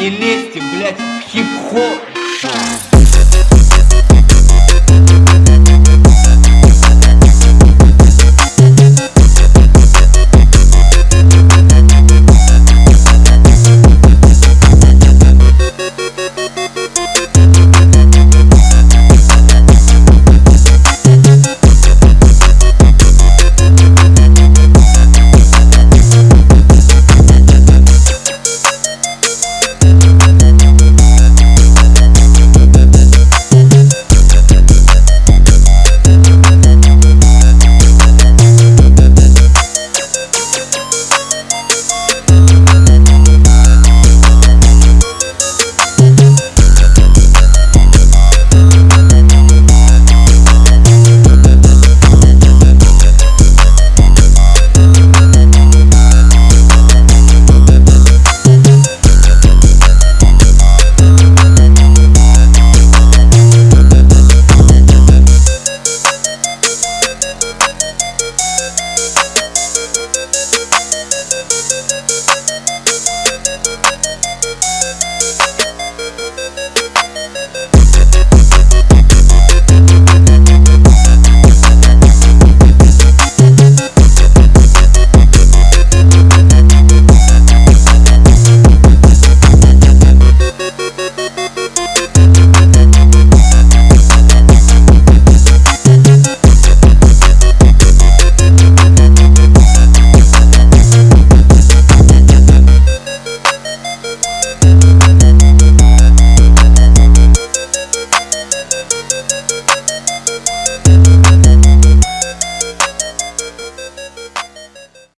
Не лезьте, блядь, в хип-хоп.